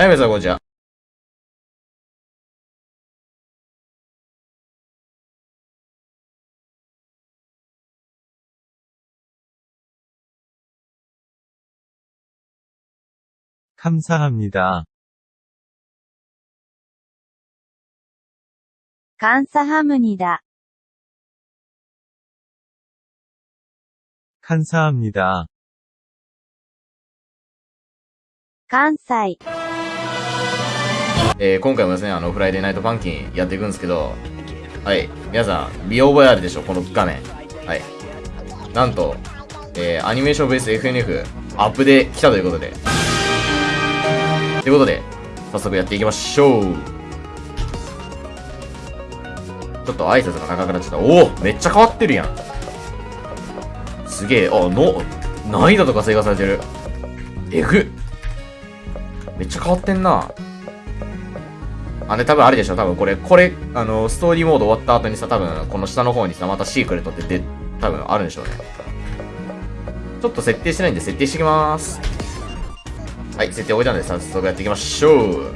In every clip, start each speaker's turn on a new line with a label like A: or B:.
A: 하이에서 보자 감사합니다.
B: 감사합니다.
C: 감사합니다.
B: 감사합니다.
A: えー、今回もですね、あの、フライデーナイトパンキンやっていくんですけど、はい、皆さん、見覚えあるでしょ、この画面。はい。なんと、えー、アニメーションベース FNF アップで来たということで。ということで、早速やっていきましょう。ちょっと挨拶が長くなっちゃった。おおめっちゃ変わってるやん。すげえ、あ、の、難易度とか追加されてる。えぐっ。めっちゃ変わってんな。あれ多分あれでしょ多分これ、これ、あの、ストーリーモード終わった後にさ、多分この下の方にさ、またシークレットってで、多分あるんでしょうね。ちょっと設定してないんで設定してきまーす。はい、設定置いたんで早速やっていきましょう。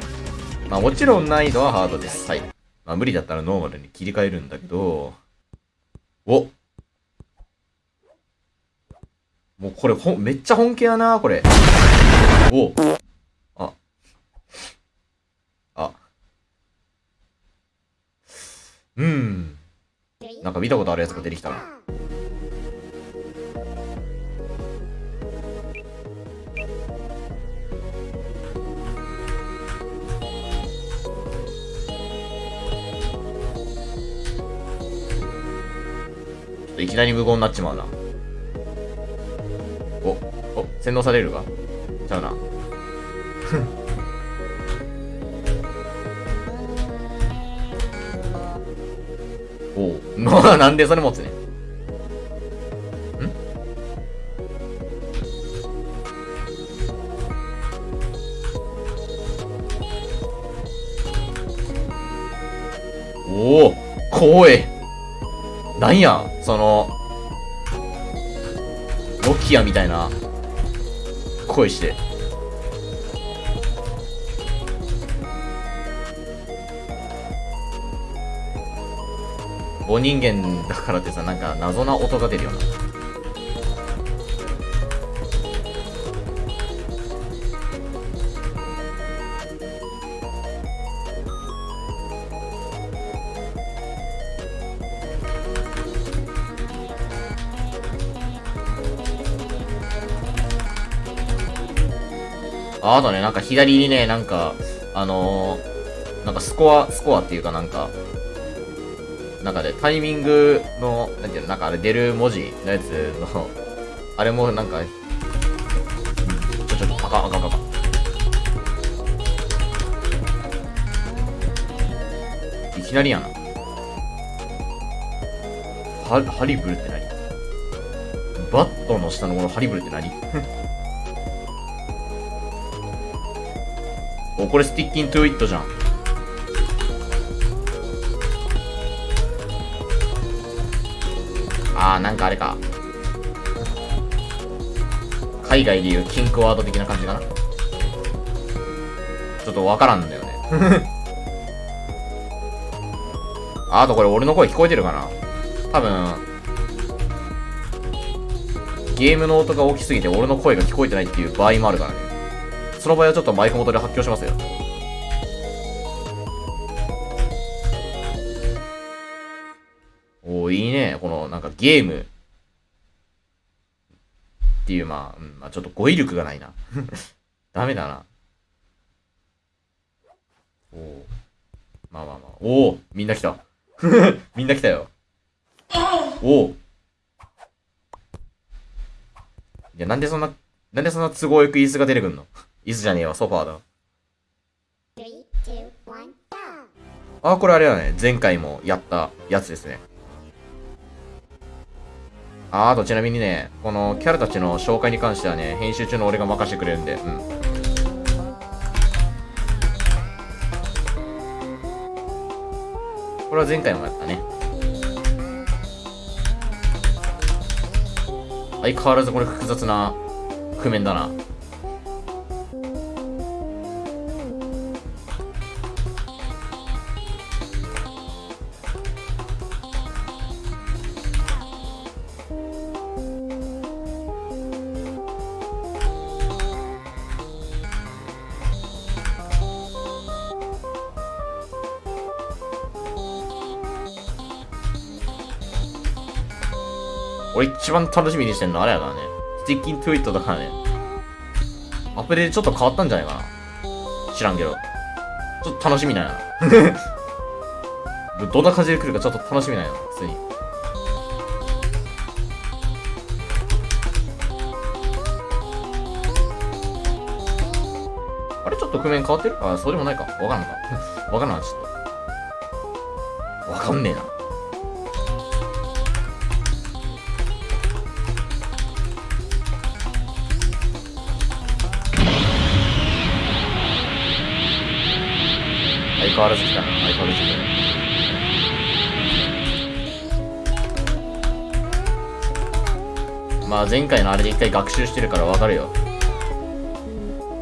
A: まあもちろん難易度はハードです。はい。まあ無理だったらノーマルに切り替えるんだけど、おもうこれほ、めっちゃ本気やな、これ。おあ。あ。うん。なんか見たことあるやつが出てきたな。いきなり無言になっちまうな。お、お、洗脳されるか？ちゃうな。おう。な、んでそれ持つねん。おお怖え。なんや、その、ノキアみたいな声して。棒人間だからってさ、なんか謎な音が出るよな。ああとね、なんか左にね、なんか、あのー、なんかスコア、スコアっていうかなんか、なんかね、タイミングの、なんていうの、なんかあれ出る文字のやつの、あれもなんか、ちょ、ちょ、あかん、あかん、あかん。いきなりやな。は、ハリブルって何？バットの下のこのハリブルって何？お、これスティッキントゥイットじゃん。なんかあれか。海外でいうキンクワード的な感じかな。ちょっとわからんんだよね。ああとこれ俺の声聞こえてるかな多分、ゲームの音が大きすぎて俺の声が聞こえてないっていう場合もあるからね。その場合はちょっとマイク元で発表しますよ。ね。この、なんかゲーム。っていう、まあ、うん、まあちょっと語彙力がないな。ダメだな。おー。まあまあまあ。おーみんな来た。みんな来たよ。おーいや、なんでそんな、なんでそんな都合よく椅子が出てくんの？椅子じゃねえわ、ソファーだ。あ、これあれだね。前回もやったやつですね。あ、あとちなみにね、このキャラたちの紹介に関してはね、編集中の俺が任せてくれるんで、うん。これは前回もやったね。相変わらずこれ複雑な譜面だな。一番楽しみにしてんのあれやからね。 Stickin' to It だからね。アプリでちょっと変わったんじゃないかな。知らんけど。ちょっと楽しみなんやな。どんな感じで来るかちょっと楽しみなんやな、普通に。あれちょっと譜面変わってる？あ、そうでもないか。わかんないか。わかんない、ちょっと。わかんねえな。相変わらず来たな。相変わらず来たね。まあ前回のあれで一回学習してるからわかるよ。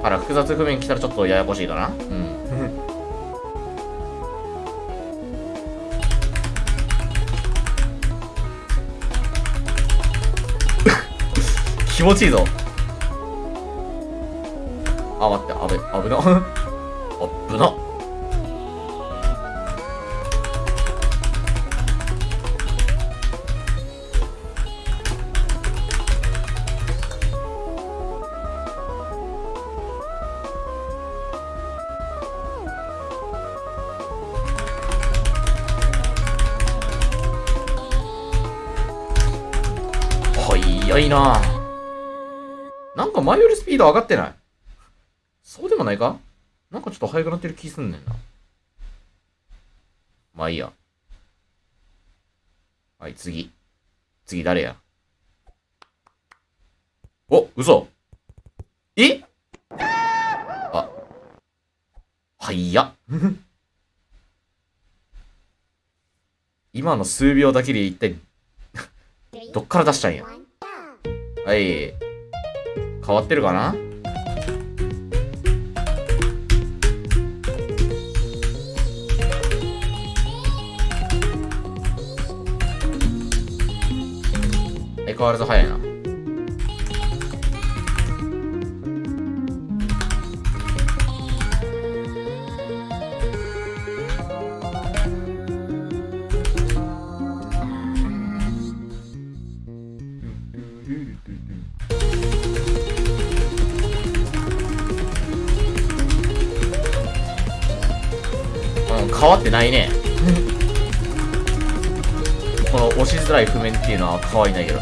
A: あら、複雑譜面来たらちょっとややこしいかなうん。気持ちいいぞ。あ、待って、あべ、危な。危な。前よりスピード上がってないそうでもないか？なんかちょっと速くなってる気すんねんな。まあいいや。はい、次。次誰や？お、嘘え？あ。はいや。今の数秒だけで一体、どっから出したんや？はい。変わってるかな？相変わらず早いな。変わってないね。この押しづらい譜面っていうのは変わりないけど。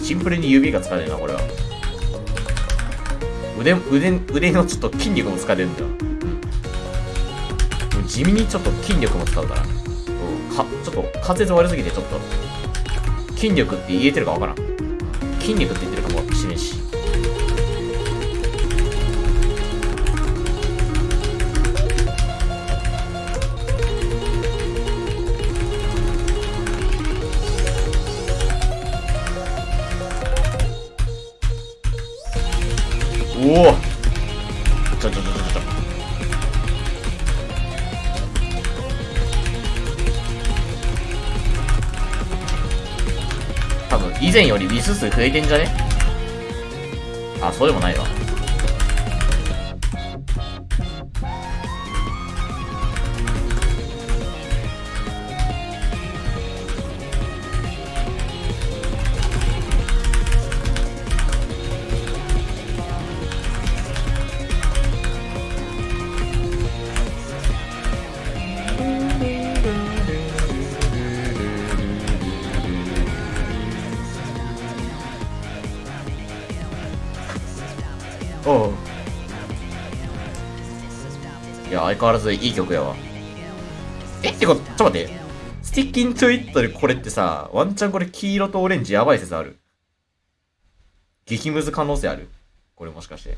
A: シンプルに指が疲れるな、これは。腕、腕、腕のちょっと筋力も疲れるんだよ。うん。地味にちょっと筋力も使うから。う。か、ちょっと滑舌悪すぎてちょっと、筋力って言えてるかわからん。筋肉って言ってるかもしれんし。おお以前よりミス数増えてんじゃね？あそうでもないわ。変わらずいい曲やわ。えってことちょっと待って。 Stickin' to It でこれってさワンチャンこれ黄色とオレンジやばい説ある？激ムズ可能性ある？これもしかして。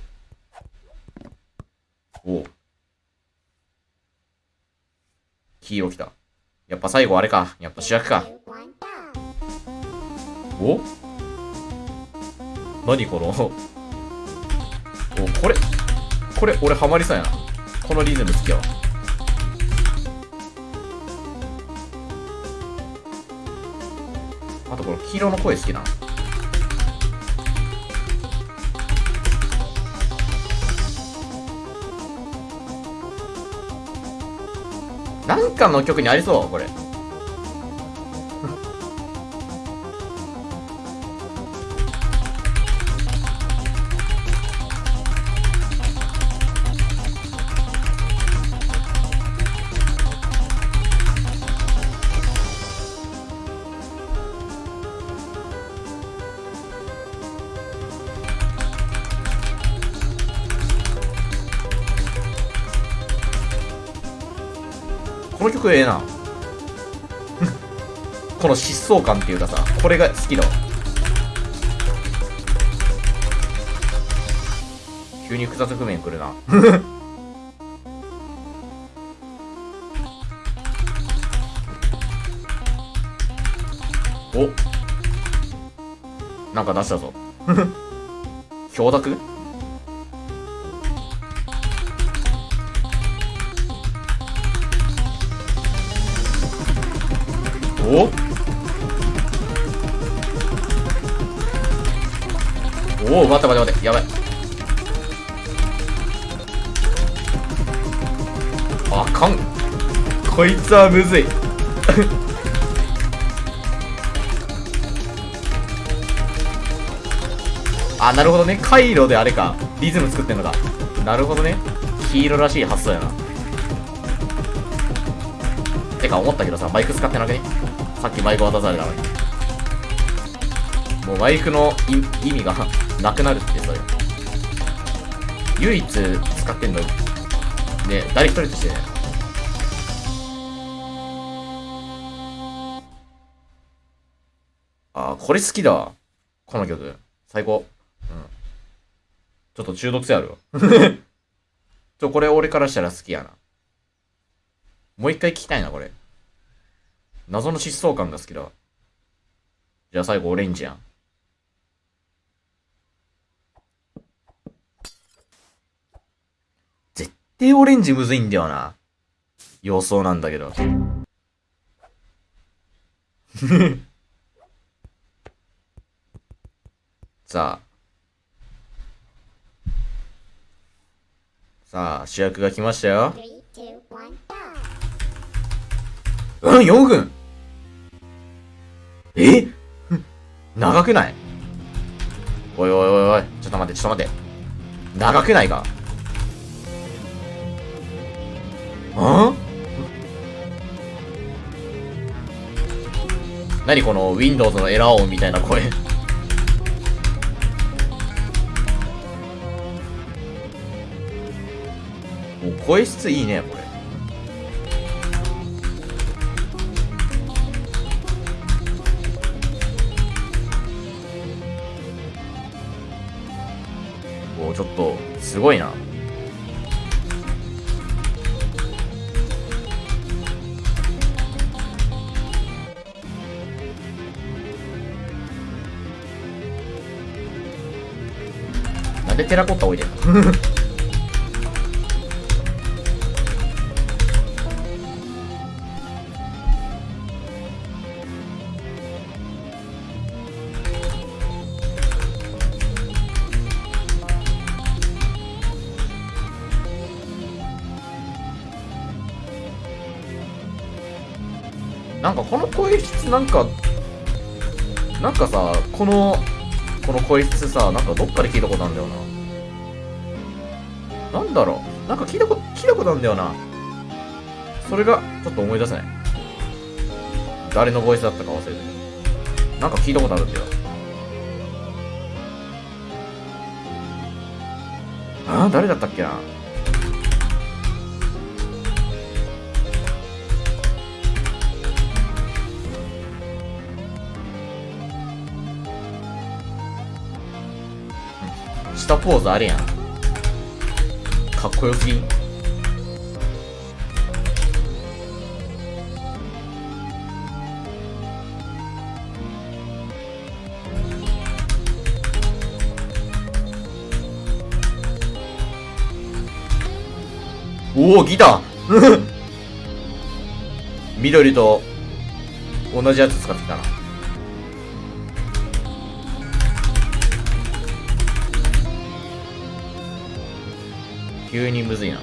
A: おう。黄色きた。やっぱ最後あれか。やっぱ主役か。お？何この？おこれこれ俺ハマりそうやな。このリズム好きよあとこの黄色の声好きな。なんかの曲にありそうこれ。この曲ええな。この疾走感っていうかさこれが好きだわ。急に複雑譜面くるな。お。なんか出したぞ。氷濁おお待って待って待ってやばい。あかん。こいつはむずい。あなるほどね。回路であれか。リズム作ってんのか。なるほどね。黄色らしい発想やな。てか思ったけどさマイク使ってなくね？さっきマイク渡されたのに。もうマイクのい意味がなくなるってそれ唯一使ってんのね誰一人として。ねあこれ好きだこの曲。最高。うん。ちょっと中毒性あるちょこれ俺からしたら好きやな。もう一回聞きたいな、これ。謎の疾走感が好きだ。じゃあ最後オレンジやん。対オレンジむずいんだよな。様相なんだけど。さあ。さあ、主役が来ましたよ。うん、4分え？長くない？おいおいおいおい、ちょっと待って、ちょっと待って。長くないか？ん？何この Windows のエラー音みたいな声？もう声質いいね、これ。おーちょっと、すごいな。テラコッタ置いてんのなんかこの声質なんか、なんかさ、この、この声質さ、なんかどっかで聞いたことあるんだよな。なんだろう？なんか聞いたこと、聞いたことあるんだよな。それが、ちょっと思い出せない。誰のボイスだったか忘れてる。なんか聞いたことあるんだよ。ああ、誰だったっけな？したポーズあるやん。こよすぎんおお、ギター 緑と同じやつ使ってきたな。急にむずいな。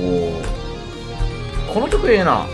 A: おこの曲ええな。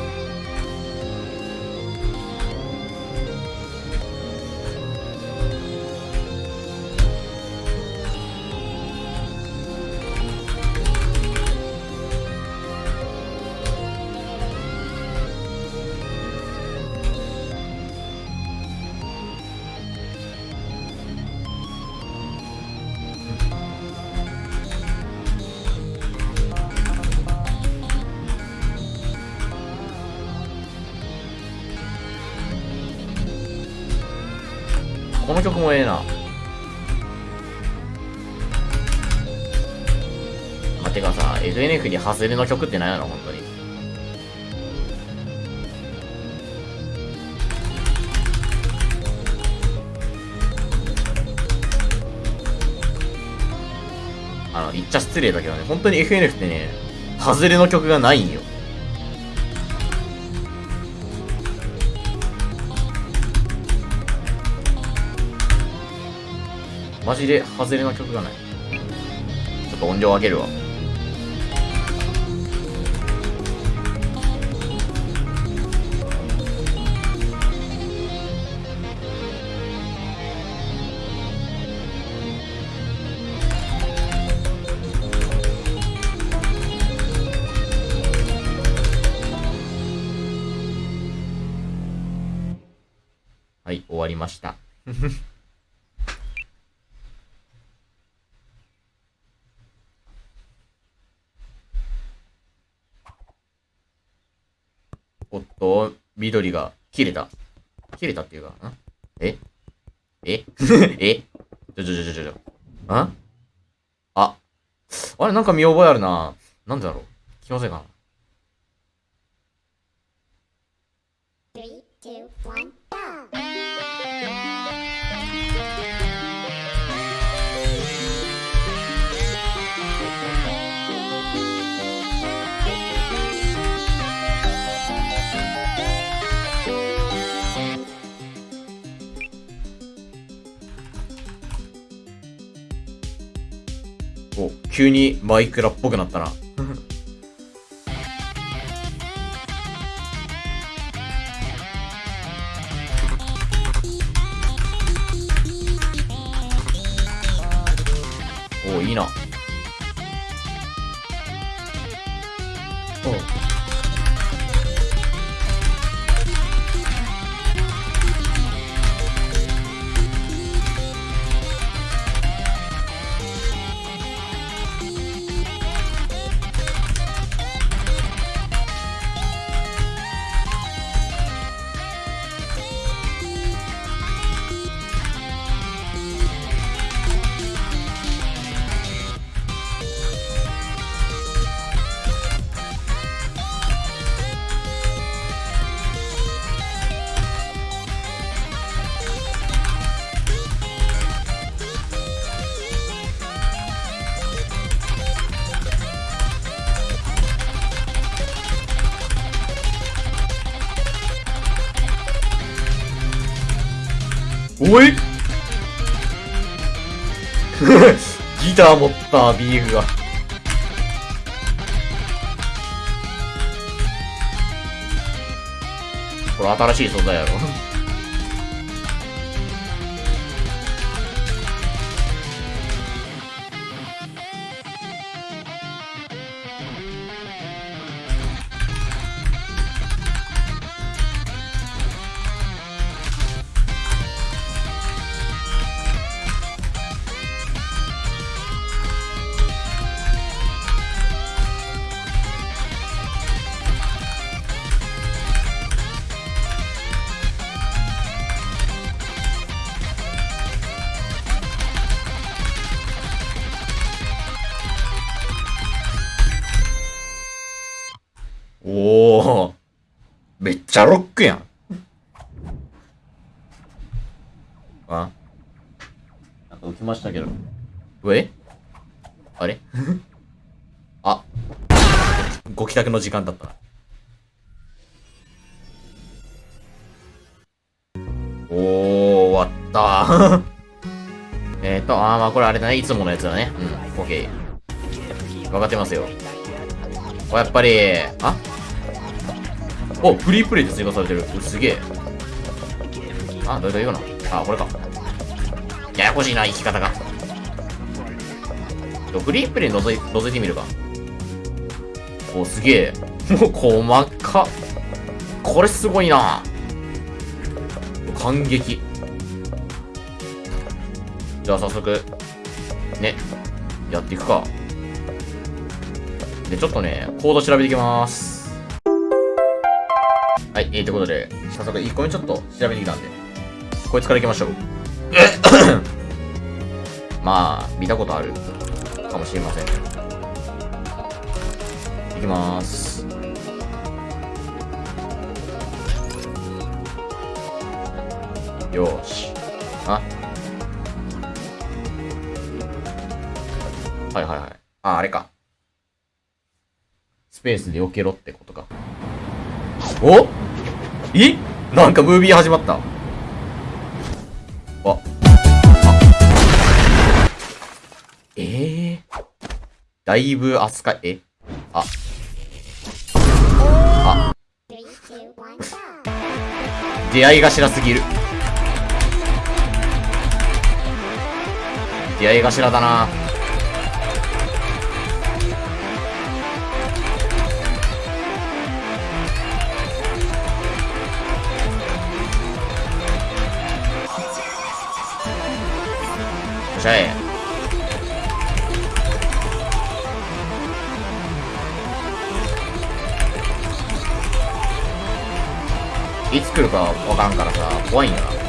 A: この曲もええな。あ、てかさ、FNF に外れの曲って何やろ、本当に。あの、言っちゃ失礼だけどね、本当に FNF ってね、外れの曲がないんよ。マジで外れの曲がない。ちょっと音量上げるわ。はい、終わりました。お、緑が切れた。切れたっていうか、んえ？え？え？ちょちょちょちょちょちょ。んあ？あれなんか見覚えあるな。なんでだろう？気のせいか？な。
B: Three, two, one,
A: 急にマイクラっぽくなったな。お、いいな。おお ギター持ったビーフが。これ新しい素材やろ。めっちゃロックやん。あなんか浮きましたけど。え？あれ？あ。ご帰宅の時間だったな。おー、終わった。えっと、あーまあこれあれだね。いつものやつだね。うん、オッケー。わかってますよ。やっぱり、あ？おフリープレイで追加されてる。すげえ。あどれどれ言うのあこれか。ややこしいな生き方が。フリープレイ覗い覗いてみるか。おすげえ。もう細かこれすごいな。感激。じゃあ早速ねやっていくか。でちょっとねコード調べていきます。いえー、ということで早速1個目ちょっと調べてきたんでこいつからいきましょう。まあ見たことある。かもしれません。いきます。よーし。あ。はいはいはい。ああれか。スペースで避けろってことか。おえ？なんかムービー始まった。あ。あ。え？えー、だいぶ扱い。え？あ。
B: Three, two, one, go.
A: 出会い頭すぎる。出会い頭だな。ゃれいつ来るか分からんからさ怖いんやな。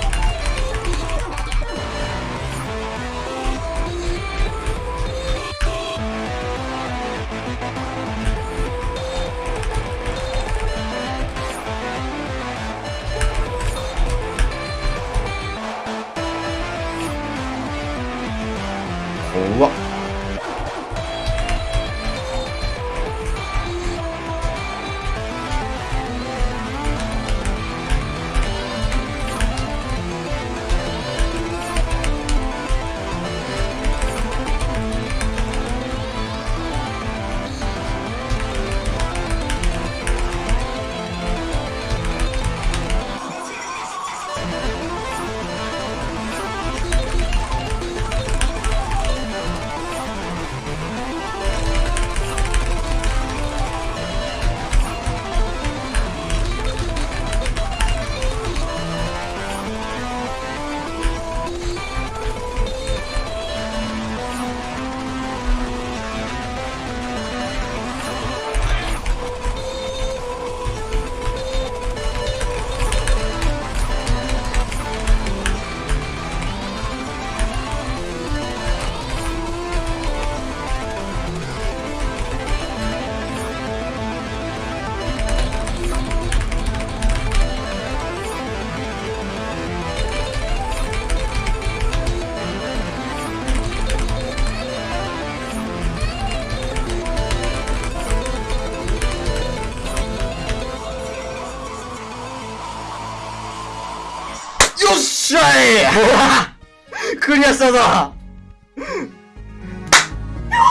A: クリアしたぞよ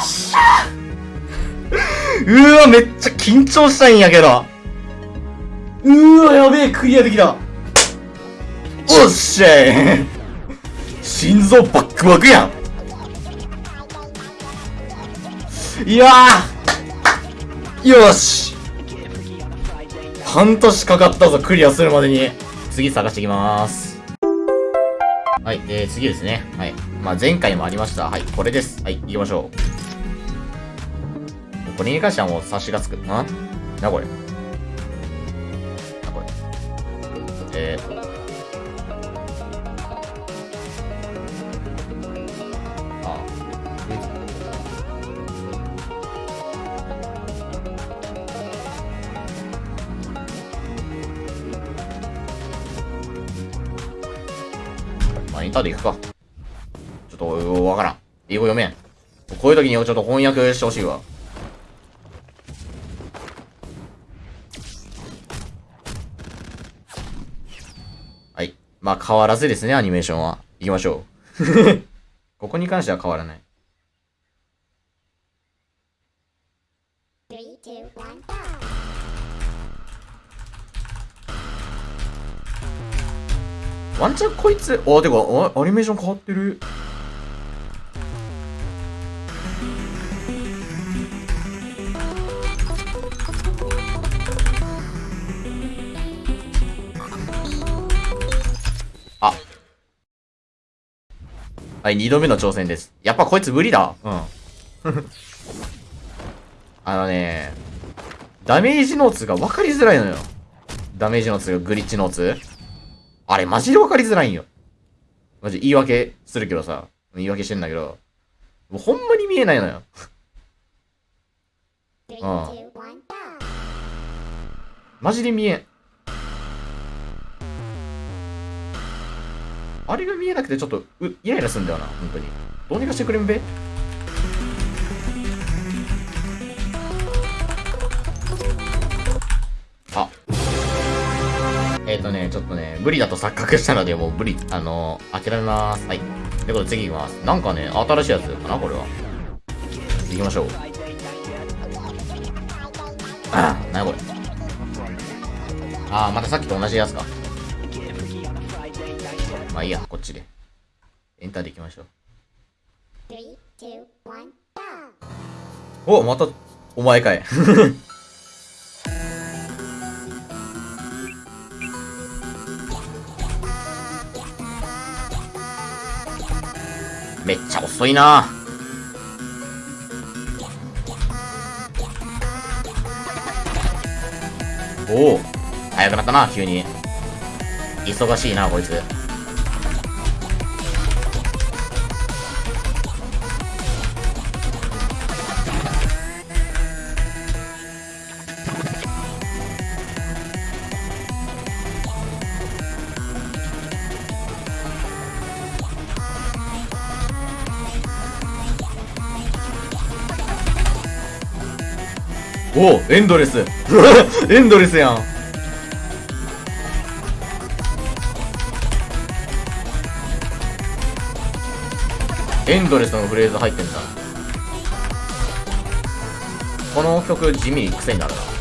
A: っしゃうわ、めっちゃ緊張したんやけど。うわ、やべえ、クリアできた。おっしゃい心臓バックバックやん。いやよし半年かかったぞ、クリアするまでに。次探してきます。はい、えー、次ですね。はい。まあ、前回もありました。はい、これです。はい、行きましょう。これに関してはもう察しがつく。ん？な、これ。な、これ。えータで行くか。ちょっと、わからん。英語読めん。こういう時にちょっと翻訳してほしいわ。はい。まあ、変わらずですね、アニメーションは。行きましょう。ここに関しては変わらない。ワンチャンこいつ、あ、てか、あアニメーション変わってる。あ。はい、二度目の挑戦です。やっぱこいつ無理だ。うん。あのね、ダメージノーツが分かりづらいのよ。ダメージノーツがグリッチノーツあれマジで分かりづらいんよ。マジ言い訳するけどさ、言い訳してんだけど、もうほんまに見えないのよ。Oh.
B: one, go.
A: マジで見えん。あれが見えなくてちょっと、う、イライラすんだよな、本当に。どうにかしてくれんべ？えっ、ー、とね、ちょっとね、無理だと錯覚したので、もう無理、あのー、諦めます。はい。ということで次行きます。なんかね、新しいやつかな、これは。行きましょう。あ、なにこれ。あー、またさっきと同じやつか。まあいいや、こっちで。エンターで行きましょう。
B: Three, two, one, go.
A: お、また、お前かい。めっちゃ遅いな。おお早くなったな急に。忙しいなこいつ。おおエンドレス。エンドレスやん。エンドレスのフレーズ入ってんだ。この曲地味に癖になるな。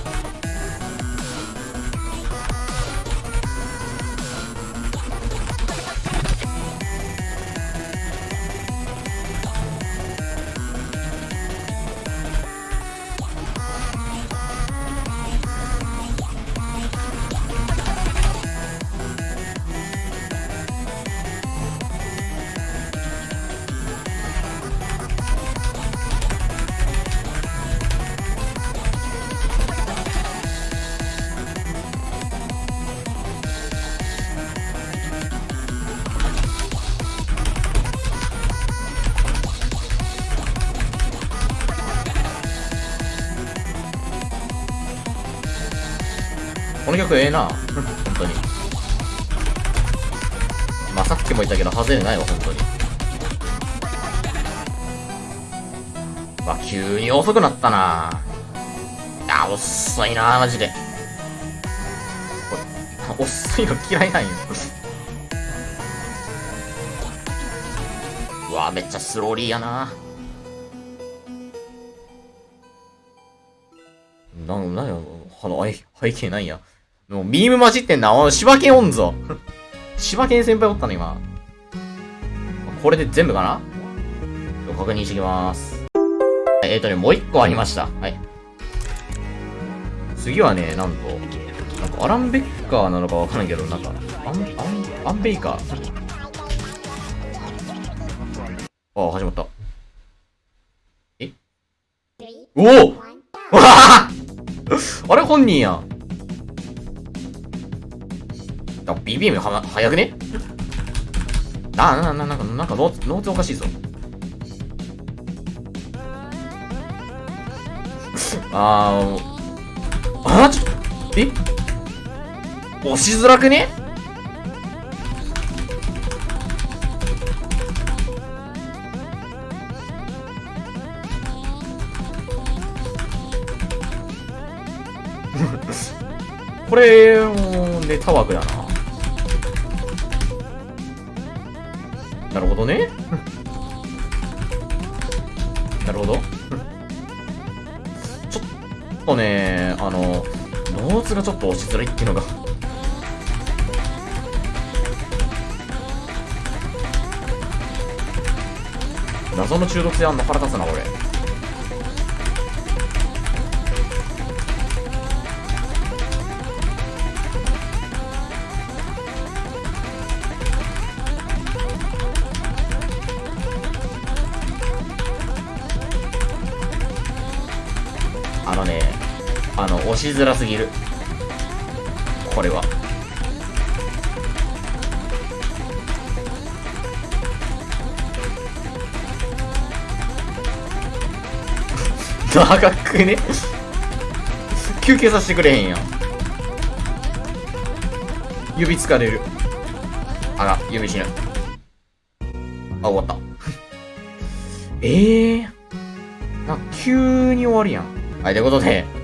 A: の曲ええな。本当に。まあさっきも言ったけど外れないわ本当に。まあ急に遅くなったな。いや遅いなマジで。遅いの嫌いなんよ。うわめっちゃスローリーやな。なん、なんや、あの、背背景なんや。もう、ミーム混じってんな。おい、柴犬おんぞ。柴犬先輩おったの、今。これで全部かな？確認してきます。えっ、ー、とね、もう一個ありました。はい。次はね、なんと、なんかアラン・ベッカーなのかわからんけど、なんか、アン、アン、アンベイカー？ああ、始まった。
B: Three,
A: おお.わああれ本人やん。あ、BBM は、早くね？な、な、な、なんか、なんかノーツ、ノーツおかしいぞ。あー、あー、ちょっと、え？押しづらくね？これ、もう、ネタ枠だな。なるほどね。なるほど。ちょっとねあのノーツがちょっと押しづらいっていうのが。謎の中毒性あんの腹立つな俺。しづらすぎる。これは。長くね休憩させてくれへんやん。指疲れる。あら、指死ぬ。あ、終わった。え えー。な急に終わるやん。はい、ということで。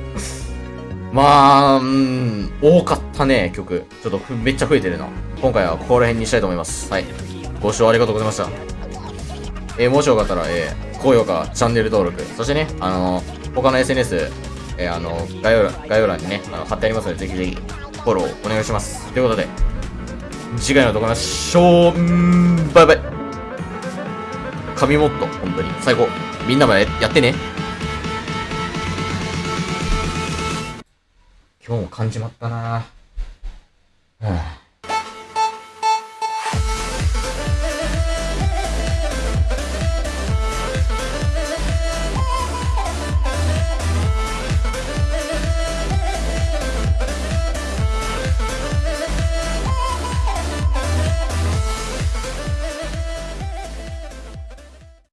A: まあ、うん、多かったね、曲。ちょっとめっちゃ増えてるな。今回はここら辺にしたいと思います。はい。ご視聴ありがとうございました。えーもしよかったら、えー高評価、チャンネル登録、そしてね、あのー他の SNS、えーあのー概要欄、概要欄にね、あの貼ってありますので、ぜひぜひ、フォローお願いします。ということで、次回の動画ましょう。バイバイ。神モッド、本当に、最高。みんなもやってね。今日も感じまったなぁ。はぁ